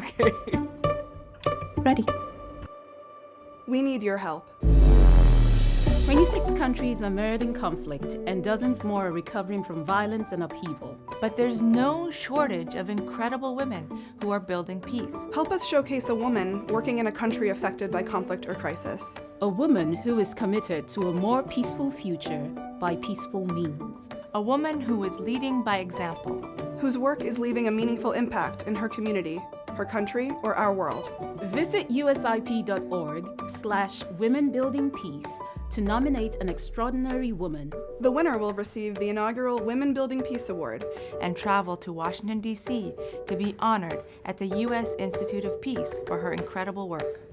Okay. Ready. We need your help. 26 countries are mired in conflict, and dozens more are recovering from violence and upheaval. But there's no shortage of incredible women who are building peace. Help us showcase a woman working in a country affected by conflict or crisis. A woman who is committed to a more peaceful future by peaceful means. A woman who is leading by example. Whose work is leaving a meaningful impact in her community, her country, or our world. Visit usip.org slash women building peace to nominate an extraordinary woman. The winner will receive the inaugural Women Building Peace Award and travel to Washington, D.C. to be honored at the U.S. Institute of Peace for her incredible work.